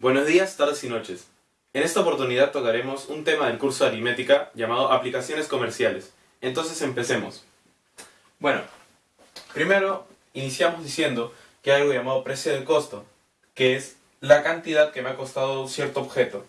Buenos días, tardes y noches. En esta oportunidad tocaremos un tema del curso de aritmética llamado aplicaciones comerciales. Entonces empecemos. Bueno, primero iniciamos diciendo que hay algo llamado precio de costo, que es la cantidad que me ha costado cierto objeto.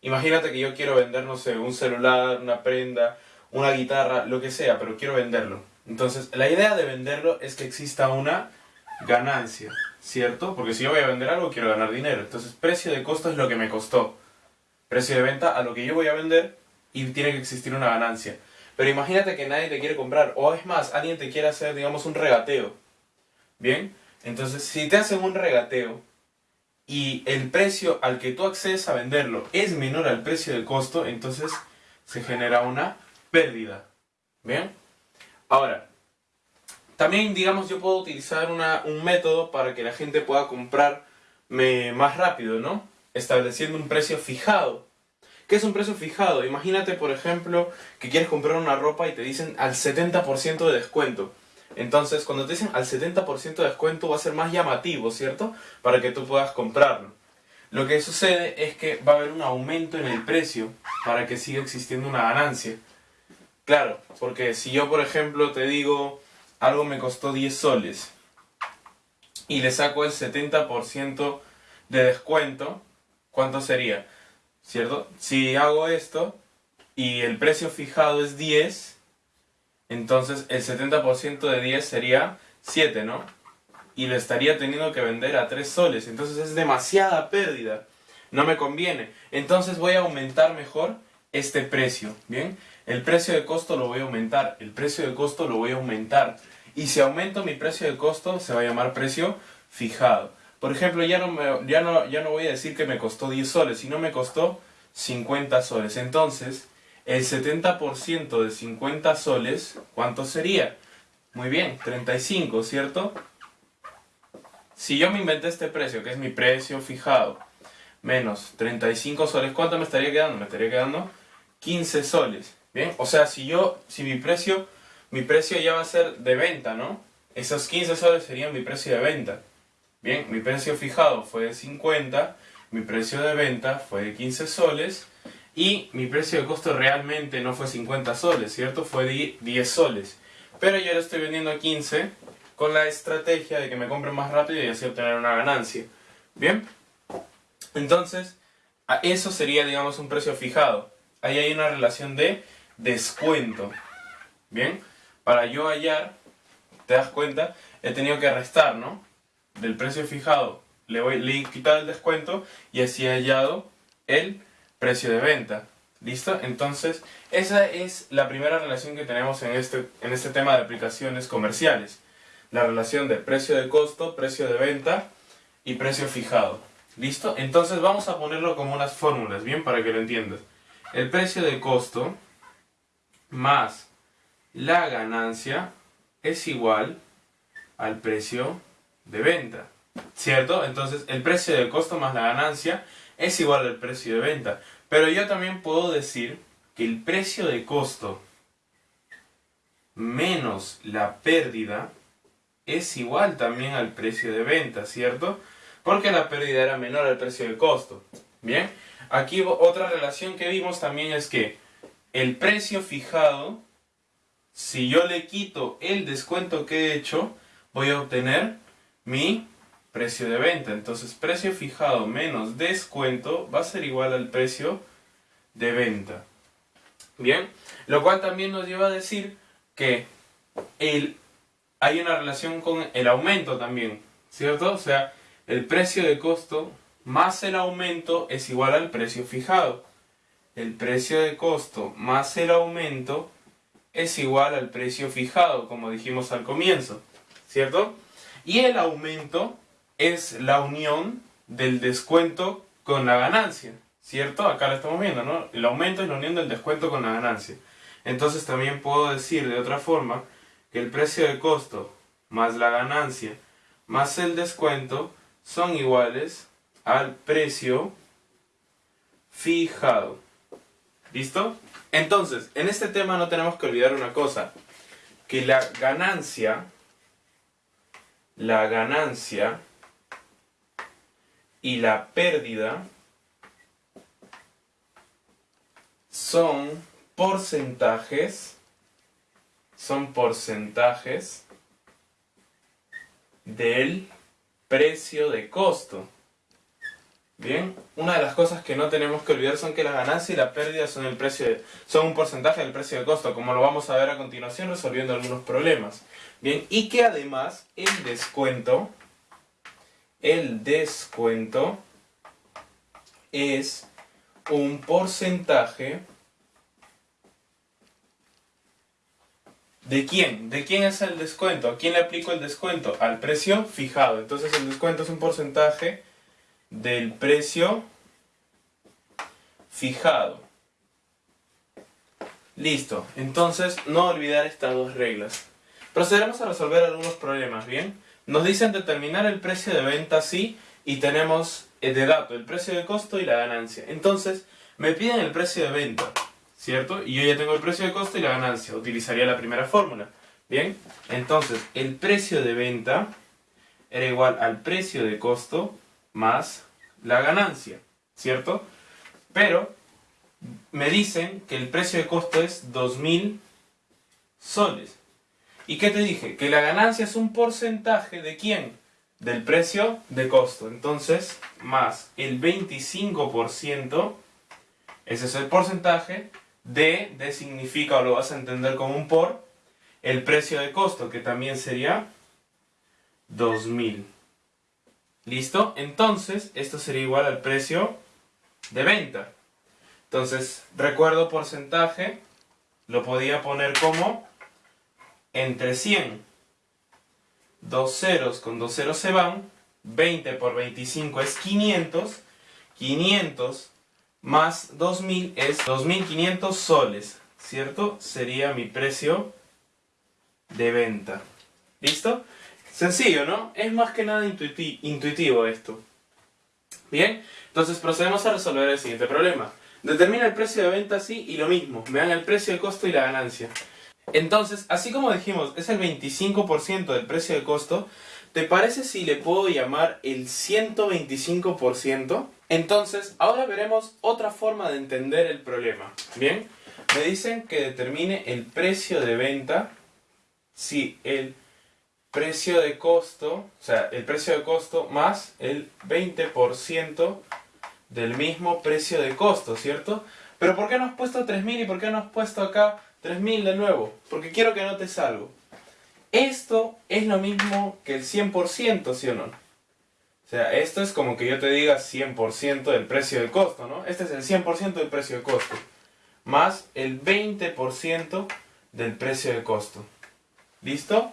Imagínate que yo quiero vender, no sé, un celular, una prenda, una guitarra, lo que sea, pero quiero venderlo. Entonces, la idea de venderlo es que exista una ganancia, ¿cierto? Porque si yo voy a vender algo, quiero ganar dinero. Entonces, precio de costo es lo que me costó. Precio de venta a lo que yo voy a vender y tiene que existir una ganancia. Pero imagínate que nadie te quiere comprar, o es más, alguien te quiere hacer, digamos, un regateo. ¿Bien? Entonces, si te hacen un regateo y el precio al que tú accedes a venderlo es menor al precio de costo, entonces se genera una pérdida. ¿Bien? Ahora, también, digamos, yo puedo utilizar un método para que la gente pueda comprarme más rápido, ¿no? Estableciendo un precio fijado. ¿Qué es un precio fijado? Imagínate, por ejemplo, que quieres comprar una ropa y te dicen al 70% de descuento. Entonces, cuando te dicen al 70% de descuento va a ser más llamativo, ¿cierto? Para que tú puedas comprarlo. Lo que sucede es que va a haber un aumento en el precio para que siga existiendo una ganancia. Claro, porque si yo, por ejemplo, te digo algo me costó 10 soles y le saco el 70% de descuento, ¿cuánto sería? ¿Cierto? Si hago esto y el precio fijado es 10, entonces el 70% de 10 sería 7, ¿no? Y lo estaría teniendo que vender a 3 soles, entonces es demasiada pérdida. No me conviene. Entonces voy a aumentar mejor este precio, ¿bien? El precio de costo lo voy a aumentar, el precio de costo lo voy a aumentar. Y si aumento mi precio de costo, se va a llamar precio fijado. Por ejemplo, ya no, ya no, ya no voy a decir que me costó 10 soles, sino me costó 50 soles. Entonces, el 70% de 50 soles, ¿cuánto sería? Muy bien, 35, ¿cierto? Si yo me inventé este precio, que es mi precio fijado, menos 35 soles, ¿cuánto me estaría quedando? Me estaría quedando 15 soles. Bien, o sea, si yo, si mi precio, mi precio ya va a ser de venta, ¿no? Esos 15 soles serían mi precio de venta. Bien, mi precio fijado fue de 50, mi precio de venta fue de 15 soles y mi precio de costo realmente no fue 50 soles, ¿cierto? Fue de 10 soles. Pero yo lo estoy vendiendo a 15 con la estrategia de que me compren más rápido y así obtener una ganancia. Bien, entonces, eso sería, digamos, un precio fijado. Ahí hay una relación de descuento. Bien, para yo hallar, te das cuenta, he tenido que restar, ¿no? Del precio fijado, le voy le he el descuento y así he hallado el precio de venta. ¿Listo? Entonces, esa es la primera relación que tenemos en este, en este tema de aplicaciones comerciales. La relación de precio de costo, precio de venta y precio fijado. ¿Listo? Entonces vamos a ponerlo como unas fórmulas, ¿bien? Para que lo entiendas. El precio de costo más la ganancia es igual al precio de venta. ¿Cierto? Entonces el precio de costo más la ganancia es igual al precio de venta. Pero yo también puedo decir que el precio de costo menos la pérdida es igual también al precio de venta, ¿cierto? Porque la pérdida era menor al precio de costo. Bien, aquí otra relación que vimos también es que el precio fijado, si yo le quito el descuento que he hecho, voy a obtener mi precio de venta. Entonces, precio fijado menos descuento va a ser igual al precio de venta. Bien, lo cual también nos lleva a decir que el, hay una relación con el aumento también, ¿cierto? O sea, el precio de costo más el aumento es igual al precio fijado el precio de costo más el aumento es igual al precio fijado, como dijimos al comienzo, ¿cierto? Y el aumento es la unión del descuento con la ganancia, ¿cierto? Acá lo estamos viendo, ¿no? El aumento es la unión del descuento con la ganancia. Entonces también puedo decir de otra forma que el precio de costo más la ganancia más el descuento son iguales al precio fijado. ¿Listo? Entonces, en este tema no tenemos que olvidar una cosa, que la ganancia, la ganancia y la pérdida son porcentajes, son porcentajes del precio de costo. Bien, una de las cosas que no tenemos que olvidar son que la ganancia y la pérdida son, el precio son un porcentaje del precio de costo, como lo vamos a ver a continuación resolviendo algunos problemas. Bien, y que además el descuento, el descuento es un porcentaje ¿De quién? ¿De quién es el descuento? ¿A quién le aplico el descuento? Al precio fijado. Entonces el descuento es un porcentaje del precio fijado. Listo. Entonces no olvidar estas dos reglas. Procederemos a resolver algunos problemas, ¿bien? Nos dicen determinar el precio de venta sí y tenemos eh, de dato el precio de costo y la ganancia. Entonces me piden el precio de venta. ¿Cierto? Y yo ya tengo el precio de costo y la ganancia. Utilizaría la primera fórmula. Bien, entonces el precio de venta era igual al precio de costo más la ganancia, ¿cierto? Pero me dicen que el precio de costo es 2.000 soles. ¿Y qué te dije? Que la ganancia es un porcentaje de quién? Del precio de costo. Entonces, más el 25%, ese es el porcentaje, D, D significa, o lo vas a entender como un por, el precio de costo, que también sería 2000. ¿Listo? Entonces, esto sería igual al precio de venta. Entonces, recuerdo porcentaje, lo podía poner como entre 100. Dos ceros con dos ceros se van. 20 por 25 es 500. 500 más 2000 es 2500 soles, ¿cierto? Sería mi precio de venta. ¿Listo? Sencillo, ¿no? Es más que nada intuitivo esto. Bien, entonces procedemos a resolver el siguiente problema. Determina el precio de venta así y lo mismo, me dan el precio de costo y la ganancia. Entonces, así como dijimos, es el 25% del precio de costo, ¿te parece si le puedo llamar el 125%? Entonces, ahora veremos otra forma de entender el problema. Bien, me dicen que determine el precio de venta si el precio de costo, o sea, el precio de costo más el 20% del mismo precio de costo, ¿cierto? Pero ¿por qué no has puesto 3.000 y por qué no has puesto acá 3.000 de nuevo? Porque quiero que notes algo. Esto es lo mismo que el 100%, ¿sí o no? O sea, esto es como que yo te diga 100% del precio de costo, ¿no? Este es el 100% del precio de costo. Más el 20% del precio de costo. ¿Listo?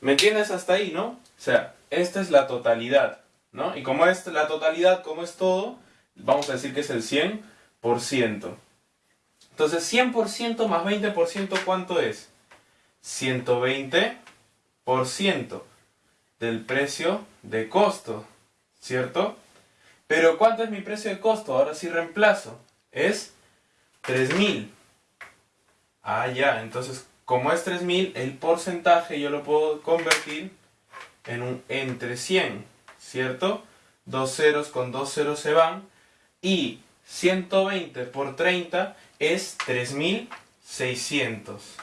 ¿Me entiendes hasta ahí, no? O sea, esta es la totalidad, ¿no? Y como es la totalidad, como es todo, vamos a decir que es el 100%. Entonces, 100% más 20%, ¿cuánto es? 120% del precio de costo, ¿cierto? Pero ¿cuánto es mi precio de costo? Ahora sí reemplazo. Es 3000. Ah, ya, entonces como es 3000, el porcentaje yo lo puedo convertir en un entre 100, ¿cierto? Dos ceros con dos ceros se van y 120 por 30 es 3600.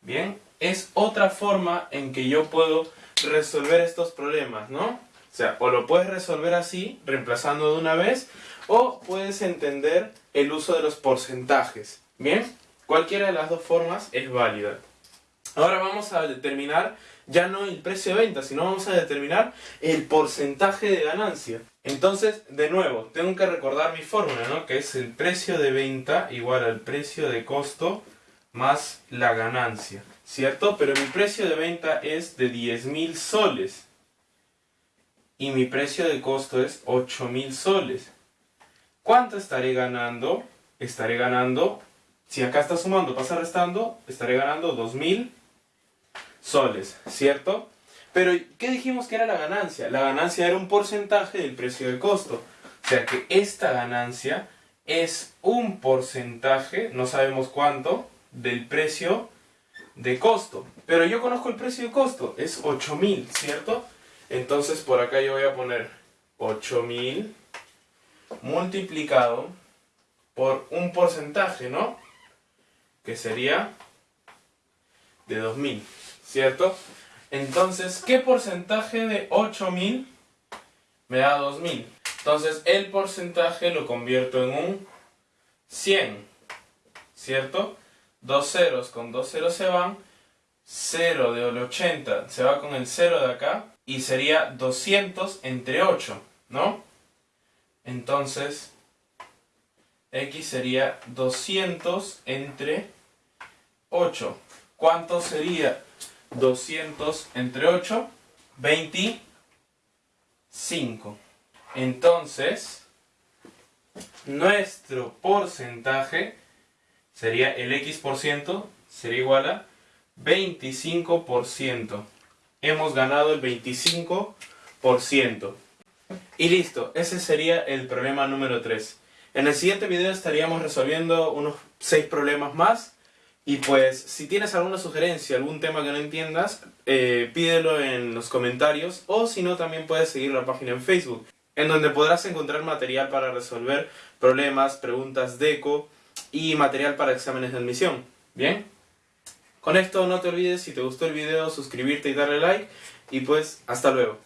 Bien, es otra forma en que yo puedo resolver estos problemas, ¿no? O sea, o lo puedes resolver así, reemplazando de una vez, o puedes entender el uso de los porcentajes. ¿Bien? Cualquiera de las dos formas es válida. Ahora vamos a determinar ya no el precio de venta, sino vamos a determinar el porcentaje de ganancia. Entonces, de nuevo, tengo que recordar mi fórmula, ¿no? Que es el precio de venta igual al precio de costo más la ganancia. ¿Cierto? Pero mi precio de venta es de 10.000 soles. Y mi precio de costo es 8.000 soles. ¿Cuánto estaré ganando? Estaré ganando, si acá está sumando, pasa restando, estaré ganando 2.000 soles, ¿cierto? Pero, ¿qué dijimos que era la ganancia? La ganancia era un porcentaje del precio de costo. O sea que esta ganancia es un porcentaje, no sabemos cuánto, del precio de costo. Pero yo conozco el precio de costo, es 8000, ¿cierto? Entonces por acá yo voy a poner 8000 multiplicado por un porcentaje, ¿no? Que sería de 2000, ¿cierto? Entonces, ¿qué porcentaje de 8000 me da 2000? Entonces, el porcentaje lo convierto en un 100, ¿cierto? Dos ceros con dos ceros se van, 0 de 80 se va con el 0 de acá, y sería 200 entre 8, ¿no? Entonces, x sería 200 entre 8. ¿Cuánto sería 200 entre 8? 25. Entonces, nuestro porcentaje sería el x por ciento, sería igual a 25%. Hemos ganado el 25%. Y listo, ese sería el problema número 3. En el siguiente video estaríamos resolviendo unos 6 problemas más. Y pues, si tienes alguna sugerencia, algún tema que no entiendas, eh, pídelo en los comentarios. O si no, también puedes seguir la página en Facebook, en donde podrás encontrar material para resolver problemas, preguntas de eco y material para exámenes de admisión. ¿Bien? Con esto no te olvides, si te gustó el video, suscribirte y darle like. Y pues, hasta luego.